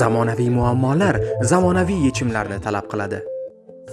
zamonaviy muammolar zamonaviy yechimlarni talab qiladi.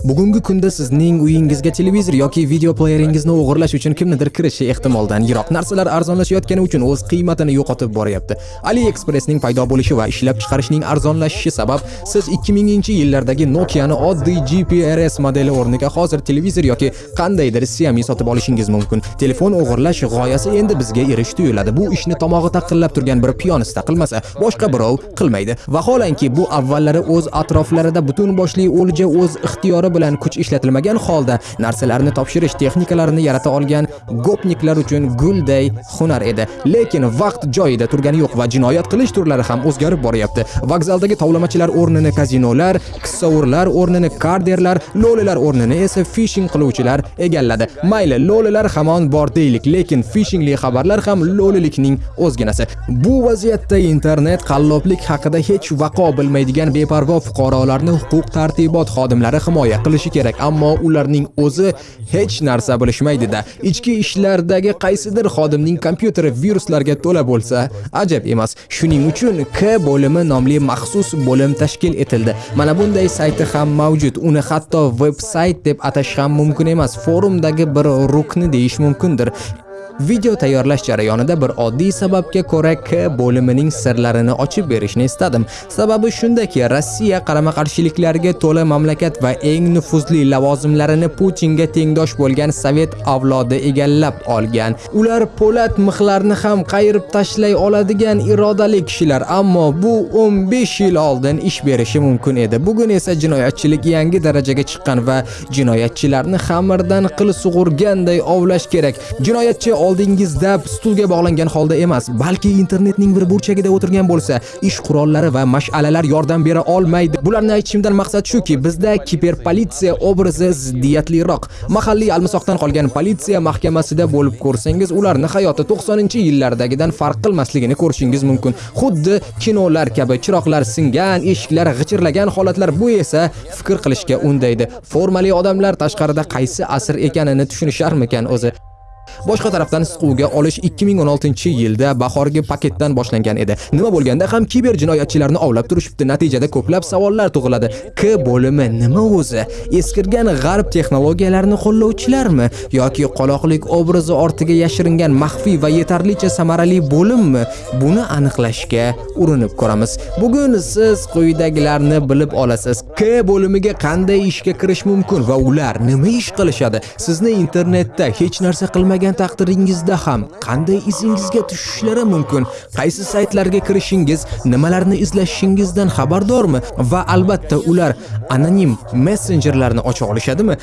Bugungi kunda sizning uyingizga televizor yoki video playeringizni o'g'irlash uchun kimnidir kirishi ehtimoldan yiroq. Narsalar arzonlashayotgani uchun o'z qiymatini yo'qotib boryapti. AliExpressning paydo bo'lishi va ishlab chiqarishning arzonlashishi sabab siz 2000-yillardagi Nokia'ni oddiy GPRS modeli o'rniga hozir televizor yoki qandaydir Xiaomi sotib olishingiz mumkin. Telefon o'g'irlash g'oyasi endi bizga erish tuyuladi. Bu ishni tomog'i taqillab turgan bir piyonista qilmasa, boshqa birov qilmaydi. Vaholanki bu avvallari o'z atroflarida butun boshli o'lja o'z ixtiyori bilan kuch ishlatilmagan holda narsalarni topshirish texnikalarini yarata olgan gopniklar uchun gulday hunar edi. Lekin vaqt joyida turgani yo'q va jinoyat qilish turlari ham o'zgarib boryapti. Vokzaldagi tovlamachilar o'rnini kazinolar, kissavurlar o'rnini karderlar, lolalar o'rnini esa phishing qiluvchilar egalladi. Mayli, lolalar hamon bor deylik, lekin phishingli xabarlar ham lolilikning o'zginasi. Bu vaziyatda internet qalloblik haqida hech vaqo bilmaydigan beparvo fuqarolarni huquq tartibot xodimlari himoya qilishi kerak, ammo ularning o'zi hech narsa bilishmaydi-da. Ichki ishlardagi qaysidir xodimning kompyuteri viruslarga to'la bo'lsa, ajab emas. Shuning uchun K bo'limi nomli maxsus bo'lim tashkil etildi. Mana bunday sayti ham mavjud. Uni hatto veb-sayt deb atash ham mumkin emas. Forumdagi bir rukni deyish mumkindir. Video tayyorlash jarayonida bir oddiy sababga ko'ra K bo'limining sirlarini ochib berishni istadim. Sababi shundaki, Rossiya qarama-qarshiliklarga to'la mamlakat va eng nufuzli lavozimlarini Putinga tengdosh bo'lgan sovet avlodi egallab olgan. Ular po'lat mixlarni ham qayirib tashlay oladigan irodali kishilar, ammo bu 15 yil oldin ish berishi mumkin edi. Bugun esa jinoyatchilik yangi darajaga chiqqan va jinoyatchilarni xamirdan qil sug'urganday ovlash kerak. Jinoyatchi oldingizda stulga bog'langan holda emas, balki internetning bir burchagida o'tirgan bo'lsa, ish qurollari va mash'alalar yordam bera olmaydi. Bularni aytishimdan maqsad shuki, bizda kiberpolitsiya obrazi ziddiyatliroq. Mahalliy almisoqdan qolgan politsiya mahkamasida bo'lib ko'rsangiz, ularni hayoti 90-yillardagidan farq qilmasligini ko'rishingiz mumkin. Xuddi kinolar kabi chiroqlar singan, eshiklar g'ichirlagan holatlar bu esa fikr qilishga undaydi. Formali odamlar tashqarida qaysi asr ekanini tushunisharmikan o'zi? Boshqa tarafdan siquvga olish 2016-yilda bahorgi paketdan boshlangan edi. Nima bo'lganda ham kiber jinoyatchilarni ovlab turishibdi. Natijada ko'plab savollar tug'iladi. K bo'limi nima o'zi? Eskirgan g'arb texnologiyalarini qo'llovchilarmi yoki qoloqlik obrazi ortiga yashiringan maxfiy va yetarlicha samarali bo'limmi? Buni aniqlashga urinib ko'ramiz. Bugun siz quyidagilarni bilib olasiz. K bo'limiga qanday ishga kirish mumkin va ular nima ish qilishadi? Sizni internetda hech narsa qilmagan qilgan taqdiringizda ham qanday izingizga tushishlari mumkin? Qaysi saytlarga kirishingiz, nimalarni izlashingizdan xabardormi? Va albatta ular anonim messenjerlarni ocha olishadimi?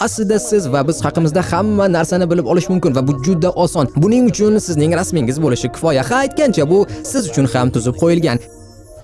Aslida siz va biz haqimizda hamma narsani bilib olish mumkin va bu juda oson. Buning uchun sizning rasmingiz bo'lishi kifoya. Ha aytgancha bu siz uchun ham tuzib qo'yilgan.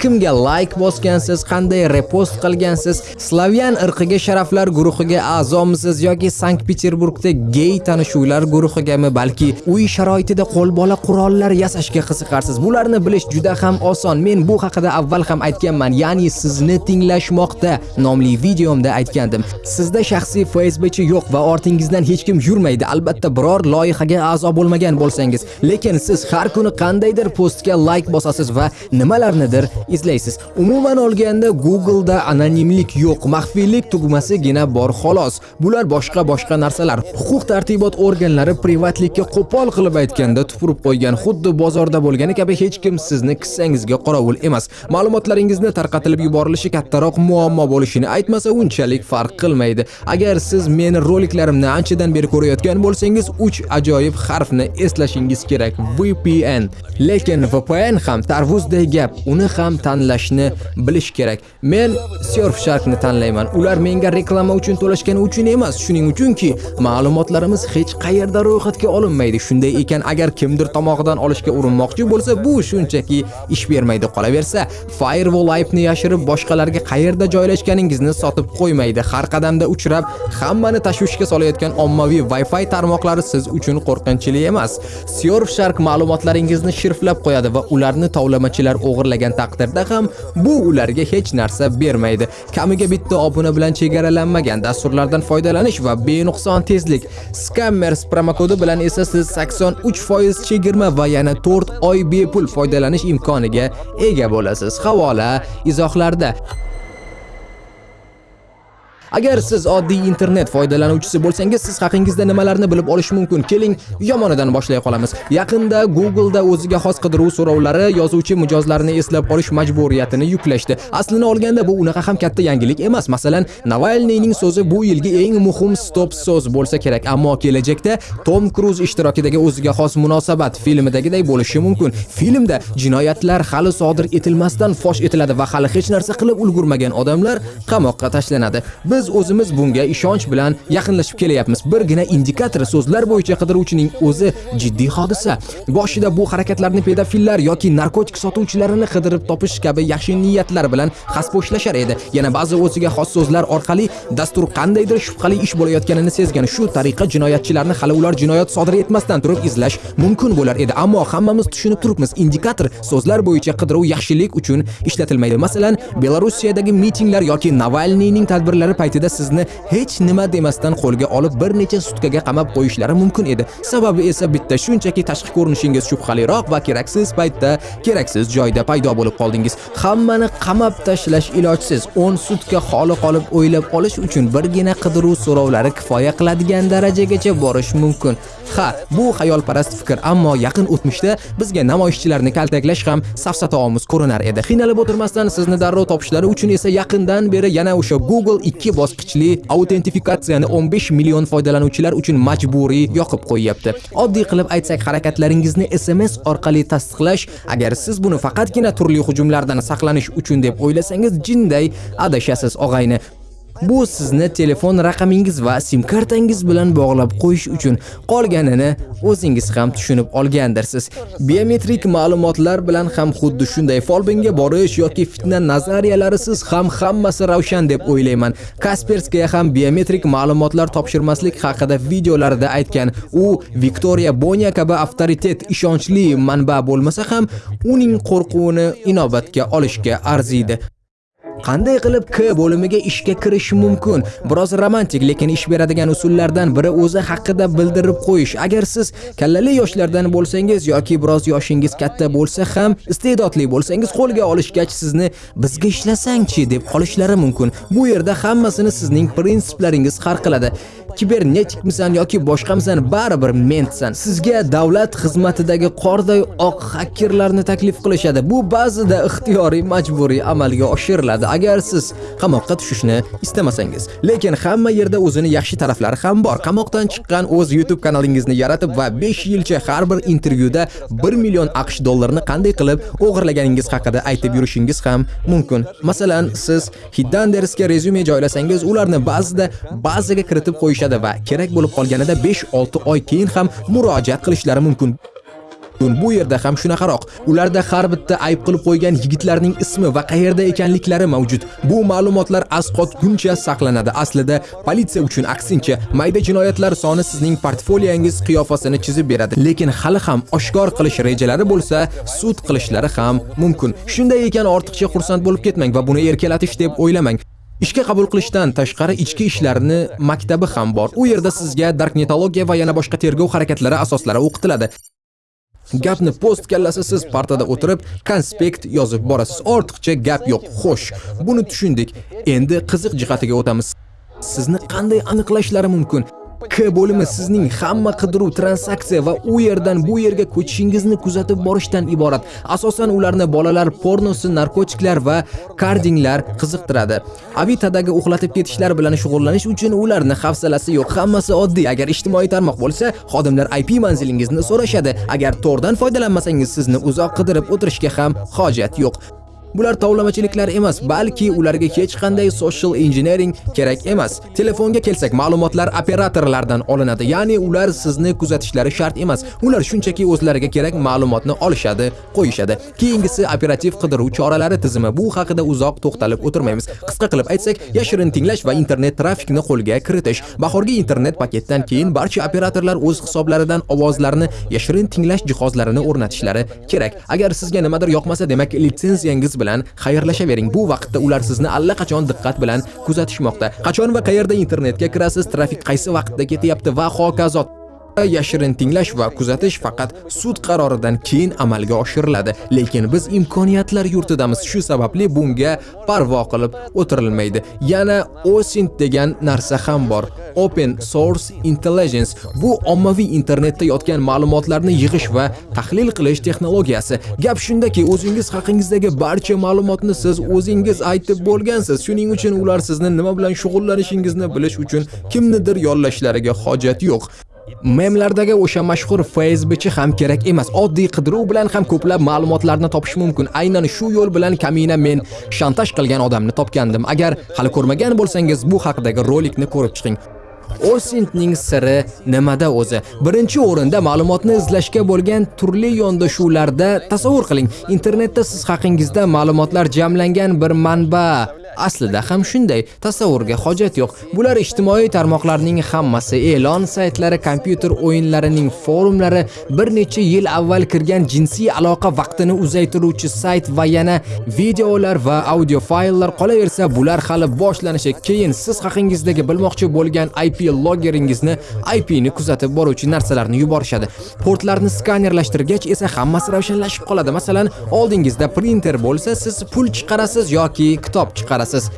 Kimga like bosgansiz, qanday repost qilgansiz, Slavyan irqiga sharaflar guruhiga a'zomisiz yoki Sankt-Peterburgda gay tanishuvlar guruhigami, balki uy sharoitida qo'lbola qurollar yasashga qiziqarsiz. Bularni bilish juda ham oson. Men bu haqida avval ham aytganman, ya'ni sizni tinglashmoqda nomli videomda aytgandim. Sizda shaxsiy FaceBookchi yo'q va ortingizdan hech kim yurmaydi. Albatta biror loyihaga a'zo bo'lmagan bo'lsangiz, lekin siz har kuni qandaydir postga like bosasiz va nimalarnidir izlaysiz. Umuman olganda Google'da anonimlik yo'q, maxfiylik tugmasigina bor xolos. Bular boshqa-boshqa narsalar. Huquq tartibot organlari privatlikka qo'pol qilib aytganda tupurib qo'ygan, xuddi bozorda bo'lgani kabi hech kim sizni kissangizga qorovul emas. Ma'lumotlaringizni tarqatilib yuborilishi kattaroq muammo bo'lishini aytmasa unchalik farq qilmaydi. Agar siz meni roliklarimni anchadan beri ko'rayotgan bo'lsangiz, 3 ajoyib harfni eslashingiz kerak. VPN. Lekin VPN ham tarvuzday gap. Uni ham tanlashni bilish kerak. Men Surfsharkni tanlayman. Ular menga reklama uchun to'lashgani uchun emas, shuning uchunki ma'lumotlarimiz hech qayerda ro'yxatga olinmaydi. Shunday ekan, agar kimdir tomog'idan olishga urinmoqchi bo'lsa, bu shunchaki ish bermaydi qolaversa. Firewall aybni yashirib boshqalarga qayerda joylashganingizni sotib qo'ymaydi. Har qadamda uchrab, hammani tashvishga solayotgan ommaviy Wi-Fi tarmoqlari siz uchun qo'rqinchli emas. Surfshark ma'lumotlaringizni shifrlab qo'yadi va ularni tovlamachilar o'g'irlagan taqdirda taqdirda ham bu ularga hech narsa bermaydi. Kamiga bitta obuna bilan chegaralanmagan dasturlardan foydalanish va benuqson tezlik. Scammers promokodi bilan esa siz 83% chegirma va yana 4 oy bepul foydalanish imkoniga ega bo'lasiz. Havola izohlarda. Agar siz oddiy internet foydalanuvchisi bo'lsangiz, siz haqingizda nimalarni bilib olish mumkin? Keling, yomonidan boshlay qolamiz. Yaqinda Google da o'ziga xos qidiruv so'rovlari yozuvchi mijozlarni eslab qolish majburiyatini yuklashdi. Aslini olganda bu unaqa ham katta yangilik emas. Masalan, Navalniyning so'zi bu yilgi eng muhim stop so'z bo'lsa kerak, ammo kelajakda Tom Cruise ishtirokidagi o'ziga xos munosabat filmidagiday bo'lishi mumkin. Filmda jinoyatlar hali sodir etilmasdan fosh etiladi va hali hech narsa qilib ulgurmagan odamlar qamoqqa tashlanadi. Biz biz o'zimiz bunga ishonch bilan yaqinlashib kelyapmiz. Birgina indikator so'zlar bo'yicha qidiruvchining o'zi jiddiy hodisa. Boshida bu harakatlarni pedofillar yoki narkotik sotuvchilarini qidirib topish kabi yaxshi niyatlar bilan xaspo'shlashar edi. Yana ba'zi o'ziga xos so'zlar orqali dastur qandaydir shubhali ish bo'layotganini sezgan. Shu tariqa jinoyatchilarni hali ular jinoyat sodir etmasdan turib izlash mumkin bo'lar edi. Ammo hammamiz tushunib turibmiz, indikator so'zlar bo'yicha qidiruv yaxshilik uchun ishlatilmaydi. Masalan, Belarusiyadagi mitinglar yoki Navalniyning tadbirlari paytida sizni hech nima demasdan qo'lga olib bir necha sutkaga qamab qo'yishlari mumkin edi. Sababi esa bitta shunchaki tashqi ko'rinishingiz shubhaliroq va keraksiz paytda keraksiz joyda paydo bo'lib qoldingiz. Hammani qamab tashlash ilojsiz. 10 sutka xoli qolib o'ylab olish uchun birgina qidiruv so'rovlari kifoya qiladigan darajagacha borish mumkin. Ha, bu xayolparast fikr, ammo yaqin o'tmishda bizga namoyishchilarni kaltaklash ham safsataomuz ko'rinar edi. Qiynalib o'tirmasdan sizni darrov topishlari uchun esa yaqindan beri yana o'sha Google 2 bosqichli autentifikatsiyani 15 million foydalanuvchilar uchun majburiy yoqib qo'yyapti. Oddiy qilib aytsak, harakatlaringizni SMS orqali tasdiqlash, agar siz buni faqatgina turli hujumlardan saqlanish uchun deb o'ylasangiz, jinday adashasiz og'ayni. Bu sizni telefon raqamingiz va sim kartangiz bilan bog'lab qo'yish uchun qolganini o'zingiz ham tushunib olgandirsiz. Biometrik ma'lumotlar bilan ham xuddi shunday folbinga borish yoki fitna nazariyalarisiz ham hammasi ravshan deb o'ylayman. Kaspersky ham biometrik ma'lumotlar topshirmaslik haqida videolarida aytgan. U Viktoriya Bonya kabi avtoritet ishonchli manba bo'lmasa ham uning qo'rquvini inobatga olishga arziydi. Qanday qilib K bo'limiga ishga kirish mumkin? Biroz romantik, lekin ish beradigan usullardan biri o'zi haqida bildirib qo'yish. Agar siz kallali yoshlardan bo'lsangiz yoki biroz yoshingiz katta bo'lsa ham, iste'dodli bo'lsangiz qo'lga olishgach sizni bizga ishlasangchi deb qolishlari mumkin. Bu yerda hammasini sizning prinsiplaringiz har qiladi. kibernetikmisan yoki boshqamisan baribir mentsan. Sizga davlat xizmatidagi qorday oq hakkerlarni taklif qilishadi. Bu ba'zida ixtiyoriy majburiy amalga oshiriladi agar siz qamoqqa tushishni istamasangiz. Lekin hamma yerda o'zini yaxshi taraflari ham bor. Qamoqdan chiqqan o'z YouTube kanalingizni yaratib va 5 yilcha har bir intervyuda 1 million AQSh dollarini qanday qilib o'g'irlaganingiz haqida aytib yurishingiz ham mumkin. Masalan, siz Hiddandersga rezyume joylasangiz, ularni ba'zida bazaga kiritib qo'yishadi va kerak bo'lib qolganida 5-6 oy keyin ham murojaat qilishlari mumkin. Bu yerda ham shunaqaroq. Ularda har bitta ayb qilib qo'ygan yigitlarning ismi va qayerda ekanliklari mavjud. Bu ma'lumotlar asqotguncha saqlanadi. Aslida politsiya uchun aksincha, mayda jinoyatlar soni sizning portfoliyangiz qiyofasini chizib beradi. Lekin hali ham oshkor qilish rejalari bo'lsa, sud qilishlari ham mumkin. Shunday ekan ortiqcha xursand bo'lib ketmang va buni erkalatish deb o'ylamang. Ishga qabul qilishdan tashqari ichki ishlarni maktabi ham bor. U yerda sizga darknetologiya va yana boshqa tergov harakatlari asoslari o'qitiladi. Gapni post kallasi siz partada o'tirib konspekt yozib borasiz. Ortiqcha gap yo'q. Xo'sh, buni tushundik. Endi qiziq jihatiga o'tamiz. Sizni qanday aniqlashlari mumkin? K bo'limi sizning hamma qidiruv, transaksiya va u yerdan bu yerga ko'chishingizni kuzatib borishdan iborat. Asosan ularni bolalar pornosi, narkotiklar va kardinglar qiziqtiradi. Avitadagi uxlatib ketishlar bilan shug'ullanish uchun ularni hafsalasi yo'q. Hammasi oddiy. Agar ijtimoiy tarmoq bo'lsa, xodimlar IP manzilingizni so'rashadi. Agar tordan foydalanmasangiz, sizni uzoq qidirib o'tirishga ham hojat yo'q. Bular tovlamachiliklar emas, balki ularga hech qanday social engineering kerak emas. Telefonga kelsak, ma'lumotlar operatorlardan olinadi, ya'ni ular sizni kuzatishlari shart emas. Ular shunchaki o'zlariga kerak ma'lumotni olishadi, qo'yishadi. Keyingisi operativ qidiruv choralari tizimi. Bu haqida uzoq to'xtalib o'tirmaymiz. Qisqa qilib aytsak, yashirin tinglash va internet trafikni qo'lga kiritish. Bahorgi internet paketdan keyin barcha operatorlar o'z hisoblaridan ovozlarni yashirin tinglash jihozlarini o'rnatishlari kerak. Agar sizga nimadir yoqmasa, demak litsenziyangiz bilan xayrlashavering. Bu vaqtda ular sizni allaqachon diqqat bilan kuzatishmoqda. Qachon va qayerda internetga kirasiz? Trafik qaysi vaqtda ketyapti? Va hokazo yashirin tinglash va kuzatish faqat sud qaroridan keyin amalga oshiriladi. Lekin biz imkoniyatlar yurtidamiz. Shu sababli bunga parvo qilib o'tirilmaydi. Yana OSINT degan narsa ham bor. Open Source Intelligence bu ommaviy internetda yotgan ma'lumotlarni yig'ish va tahlil qilish texnologiyasi. Gap shundaki o'zingiz haqingizdagi barcha ma'lumotni siz o'zingiz aytib bo'lgansiz. Shuning uchun ular sizni nima bilan shug'ullanishingizni bilish uchun kimnidir yollashlariga hojat yo'q. Memlardagi o'sha mashhur FaceBitchi ham kerak emas. Oddiy qidiruv bilan ham ko'plab ma'lumotlarni topish mumkin. Aynan shu yo'l bilan kamina men shantaj qilgan odamni topgandim. Agar hali ko'rmagan bo'lsangiz, bu haqidagi rolikni ko'rib chiqing. Osintning siri nimada o'zi? Birinchi o'rinda ma'lumotni izlashga bo'lgan turli yondashuvlarda tasavvur qiling. Internetda siz haqingizda ma'lumotlar jamlangan bir manba Aslida ham shunday, tasavvurga hojat yo'q. Bular ijtimoiy tarmoqlarning hammasi, e'lon saytlari, kompyuter o'yinlarining forumlari, bir necha yil avval kirgan jinsiy aloqa vaqtini uzaytiruvchi sayt va yana videolar va audio fayllar qolaversa, bular hali boshlanishi. Keyin siz haqingizdagi bilmoqchi bo'lgan IP logeringizni, IP ni kuzatib boruvchi narsalarni yuborishadi. Portlarni skanerlashtirgach esa hammasi ravshanlashib qoladi. Masalan, oldingizda printer bo'lsa, siz pul chiqarasiz yoki kitob chiqarasiz. Qilasiz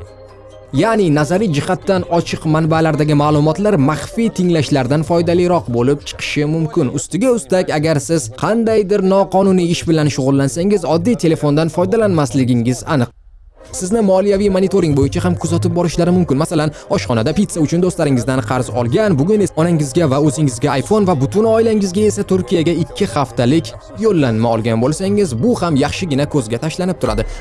Ya'ni nazariy jihatdan ochiq manbalardagi ma'lumotlar maxfiy tinglashlardan foydaliroq bo'lib chiqishi mumkin. Ustiga ustak, agar siz qandaydir noqonuniy ish bilan shug'ullansangiz, oddiy telefondan foydalanmasligingiz aniq. Sizni moliyaviy monitoring bo'yicha ham kuzatib borishlari mumkin. Masalan, oshxonada pizza uchun do'stlaringizdan qarz olgan, bugun esa onangizga va o'zingizga iPhone va butun oilangizga esa Turkiyaga 2 haftalik yo'llanma olgan bo'lsangiz, bu ham yaxshigina ko'zga tashlanib turadi.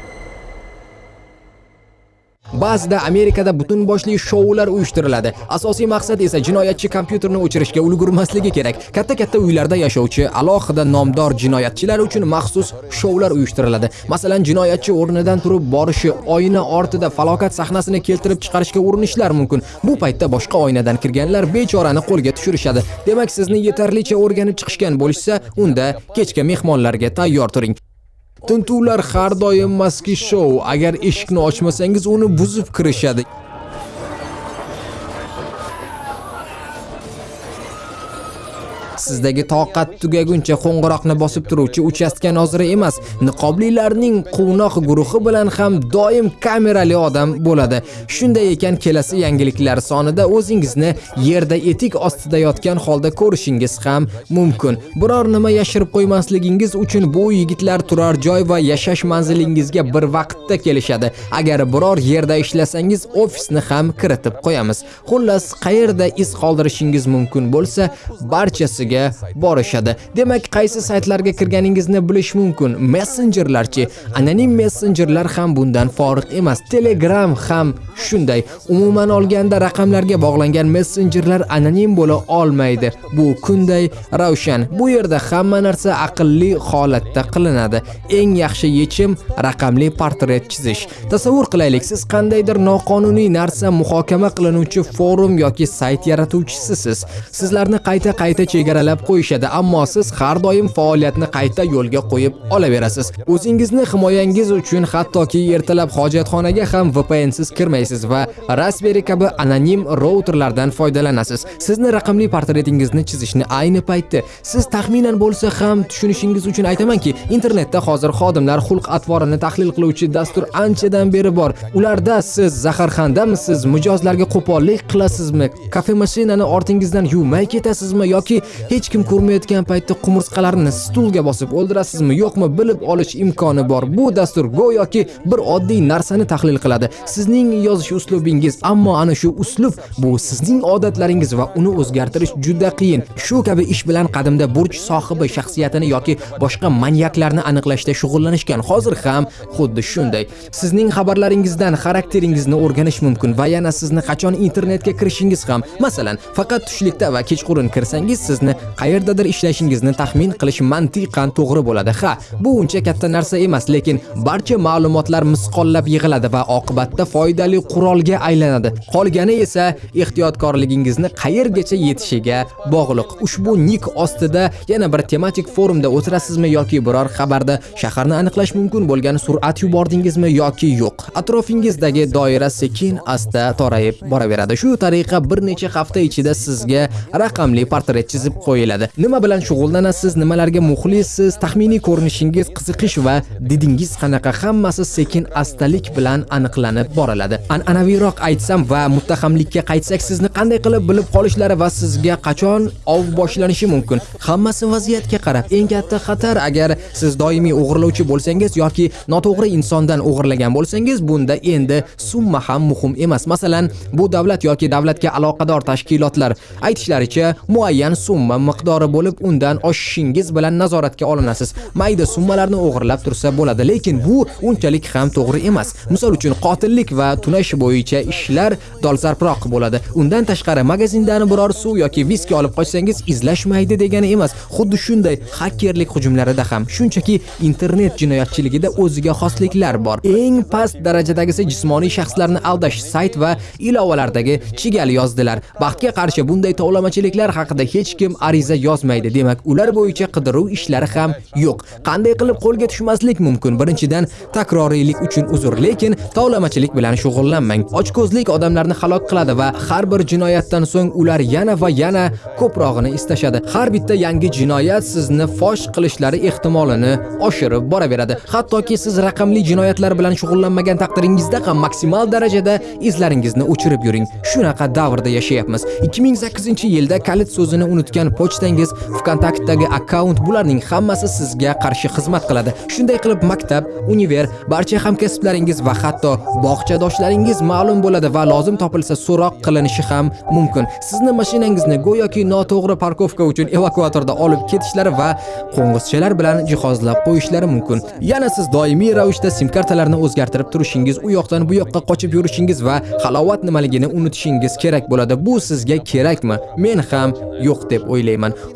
Ba'zida Amerikada butun boshli shoular uyushtiriladi. Asosiy maqsad esa jinoyatchi kompyuterni o'chirishga ulgurmasligi kerak. Katta-katta uylarda yashovchi alohida nomdor jinoyatchilar uchun maxsus shoular uyushtiriladi. Masalan, jinoyatchi o'rnidan turib borishi, oyna ortida falokat sahnasini keltirib chiqarishga urinishlar mumkin. Bu paytda boshqa oynadan kirganlar bechorani qo'lga tushirishadi. Demak, sizni yetarlicha o'rganib chiqishgan bo'lsa, unda kechga mehmonlarga tayyor turing. Tintuvlar har doim maski show. Agar eshikni ochmasangiz, uni buzib kirishadi. Sizdagi toqat tugaguncha qo'ng'iroqni bosib turuvchi uchastka noziri emas, niqoblilarning quvnoq guruhi bilan ham doim kamerali odam bo'ladi. Shunday ekan, kelasi yangiliklar sonida o'zingizni yerda etik ostida yotgan holda ko'rishingiz ham mumkin. Biror nima yashirib qo'ymasligingiz uchun bu yigitlar turar joy va yashash manzilingizga bir vaqtda kelishadi. Agar biror yerda ishlasangiz, ofisni ham kiritib qo'yamiz. Xullas, qayerda iz qoldirishingiz mumkin bo'lsa, barchasiga saytiga borishadi. Demak, qaysi saytlarga kirganingizni bilish mumkin. Messengerlarchi? Anonim messengerlar ham bundan foriq emas. Telegram ham shunday. Umuman olganda raqamlarga bog'langan messengerlar anonim bo'la olmaydi. Bu kunday ravshan. Bu yerda hamma narsa aqlli holatda qilinadi. Eng yaxshi yechim raqamli portret chizish. Tasavvur qilaylik, siz qandaydir noqonuniy narsa muhokama qilinuvchi forum yoki sayt yaratuvchisiz. Sizlarni qayta-qayta chegara saralab qo'yishadi, ammo siz har doim faoliyatni qayta yo'lga qo'yib olaverasiz. O'zingizni himoyangiz uchun hattoki ertalab hojatxonaga ham VPN siz kirmaysiz va Raspberry kabi anonim routerlardan foydalanasiz. Sizni raqamli portretingizni chizishni ayni paytda siz taxminan bo'lsa ham tushunishingiz uchun aytamanki, internetda hozir xodimlar xulq-atvorini tahlil qiluvchi dastur anchadan beri bor. Ularda siz zaharxandamisiz, mijozlarga qo'pollik qilasizmi, kafe mashinani ortingizdan yuvmay ketasizmi yoki hech kim ko'rmayotgan paytda qumursqalarni stulga bosib o'ldirasizmi yo'qmi bilib olish imkoni bor. Bu dastur go'yoki bir oddiy narsani tahlil qiladi. Sizning yozish uslubingiz ammo ana shu uslub bu sizning odatlaringiz va uni o'zgartirish juda qiyin. Shu kabi ish bilan qadimda burch sohibi shaxsiyatini yoki boshqa manyaklarni aniqlashda shug'ullanishgan. Hozir ham xuddi shunday. Sizning xabarlaringizdan xarakteringizni o'rganish mumkin va yana sizni qachon internetga kirishingiz ham. Masalan faqat tushlikda va kechqurun kirsangiz sizni qayerdadir ishlashingizni taxmin qilish mantiqan to'g'ri bo'ladi. Ha, bu uncha katta narsa emas, lekin barcha ma'lumotlar misqollab yig'iladi va oqibatda foydali qurolga aylanadi. Qolgani esa ehtiyotkorligingizni qayergacha yetishiga bog'liq. Ushbu nik ostida yana bir tematik forumda o'tirasizmi yoki biror xabarda shaharni aniqlash mumkin bo'lgan surat yubordingizmi yoki yo'q. Atrofingizdagi doira sekin asta torayib boraveradi. Shu tariqa bir necha hafta ichida sizga raqamli portret chizib qo'yiladi. Nima bilan shug'ullanasiz, nimalarga muxlissiz, taxminiy ko'rinishingiz, qiziqish va didingiz qanaqa hammasi sekin astalik bilan aniqlanib boriladi. An'anaviyroq aytsam va muttahamlikka qaytsak sizni qanday qilib bilib qolishlari va sizga qachon ov boshlanishi mumkin. Hammasi vaziyatga qarab. Eng katta xatar agar siz doimiy o'g'irlovchi bo'lsangiz yoki noto'g'ri insondan o'g'irlagan bo'lsangiz, bunda endi summa ham muhim emas. Masalan, bu davlat yoki davlatga aloqador tashkilotlar aytishlaricha muayyan summa miqdori bo'lib, undan oshishingiz bilan nazoratga olinasiz. Mayda summalarni o'g'irlab tursa bo'ladi, lekin bu unchalik ham to'g'ri emas. Misol uchun qotillik va tunash bo'yicha ishlar dolzarbroq bo'ladi. Undan tashqari magazindan biror suv yoki viski olib qochsangiz izlashmaydi degani emas. Xuddi shunday hakerlik hujumlarida ham shunchaki internet jinoyatchiligida o'ziga xosliklar bor. Eng past darajadagisi jismoniy shaxslarni aldash sayt va ilovalardagi chigal yozdilar. Baxtga qarshi bunday tovlamachiliklar haqida hech kim ariza yozmaydi. Demak, ular bo'yicha qidiruv ishlari ham yo'q. Qanday qilib qo'lga tushmaslik mumkin? Birinchidan, takroriylik uchun uzr, lekin tovlamachilik bilan shug'ullanmang. Ochko'zlik odamlarni halok qiladi va har bir jinoyatdan so'ng ular yana va yana ko'prog'ini istashadi. Har bitta yangi jinoyat sizni fosh qilishlari ehtimolini oshirib boraveradi. Hattoki siz raqamli jinoyatlar bilan shug'ullanmagan taqdiringizda ham maksimal darajada izlaringizni o'chirib yuring. Shunaqa davrda yashayapmiz. 2008-yilda kalit so'zini unutgan pochtangiz, VKontaktdagi akkaunt bularning hammasi sizga qarshi xizmat qiladi. Shunday qilib maktab, univer, barcha hamkasblaringiz va hatto bog'chadoshlaringiz ma'lum bo'ladi va lozim topilsa so'roq qilinishi ham mumkin. Sizni mashinangizni go'yoki noto'g'ri parkovka uchun evakuatorda olib ketishlari va qo'ng'izchalar bilan jihozlab qo'yishlari mumkin. Yana siz doimiy ravishda sim kartalarni o'zgartirib turishingiz, u yoqdan bu yoqqa qochib yurishingiz va halovat nimaligini unutishingiz kerak bo'ladi. Bu sizga kerakmi? Men ham yo'q deb o'ylayman.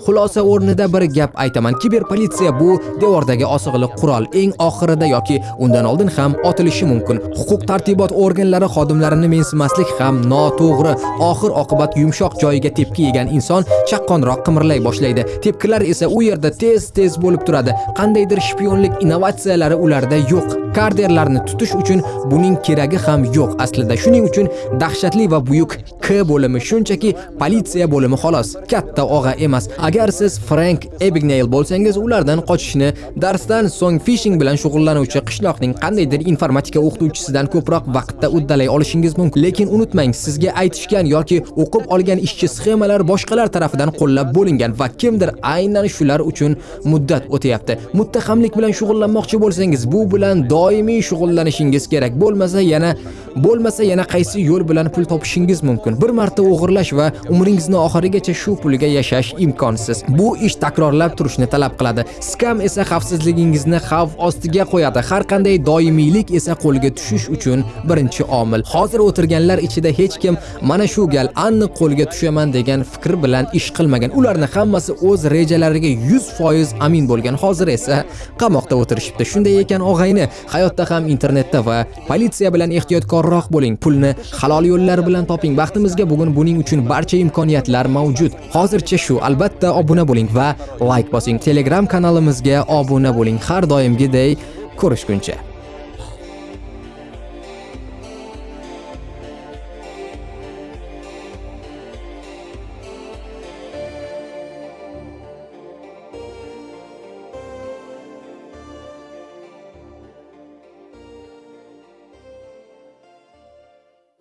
Xulosa o'rnida bir gap aytaman. Kiberpolitsiya bu devordagi osig'liq qurol. Eng oxirida yoki undan oldin ham otilishi mumkin. Huquq tartibot organlari xodimlarini mensimaslik ham noto'g'ri. Oxir oqibat yumshoq joyiga tepki yegan inson chaqqonroq qimirlay boshlaydi. Tepkilar esa u yerda tez-tez bo'lib turadi. Qandaydir shpionlik innovatsiyalari ularda yo'q. Karderlarni tutish uchun buning keragi ham yo'q aslida. Shuning uchun dahshatli va buyuk K bo'limi shunchaki politsiya bo'limi xolos, katta og'a emas. Agar siz Frank Abagnale bo'lsangiz, ulardan qochishni darsdan so'ng phishing bilan shug'ullanuvchi qishloqning qandaydir informatika o'qituvchisidan ko'proq vaqtda uddalay olishingiz mumkin. Lekin unutmang, sizga aytishgan yoki o'qib olgan ishchi sxemalar boshqalar tarafidan qo'llab bo'lingan va kimdir aynan shular uchun muddat o'tayapti. Muttahamlik bilan shug'ullanmoqchi bo'lsangiz, bu bilan doimiy shug'ullanishingiz kerak. Bo'lmasa yana bo'lmasa yana qaysi yo'l bilan pul topishingiz mumkin. Bir marta o'g'irlash va umringizni oxirigacha shu pulga yashash imkonsiz. Bu ish takrorlab turishni talab qiladi. Skam esa xavfsizligingizni xavf ostiga qo'yadi. Har qanday doimiylik esa qo'lga tushish uchun birinchi omil. Hozir o'tirganlar ichida hech kim mana shu gal aniq qo'lga tushaman degan fikr bilan ish qilmagan. Ularning hammasi o'z rejalariga 100% amin bo'lgan. Hozir esa qamoqda o'tirishibdi. Shunday ekan, og'ayni, hayotda ham internetda va politsiya bilan ehtiyotkorroq bo'ling. Pulni halol yo'llar bilan toping. Baxtimizga bugun buning uchun barcha imkoniyatlar mavjud. Hozircha shu. Albatta obuna bo'ling va like bosing. Telegram kanalimizga obuna bo'ling. Har doimgiday ko'rishguncha.